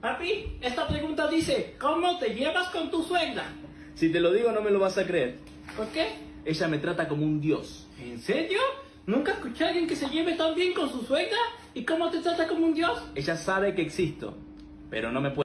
Papi, esta pregunta dice, ¿cómo te llevas con tu suegra? Si te lo digo no me lo vas a creer. ¿Por qué? Ella me trata como un dios. ¿En serio? ¿Nunca escuché a alguien que se lleve tan bien con su suegra? ¿Y cómo te trata como un dios? Ella sabe que existo, pero no me puede...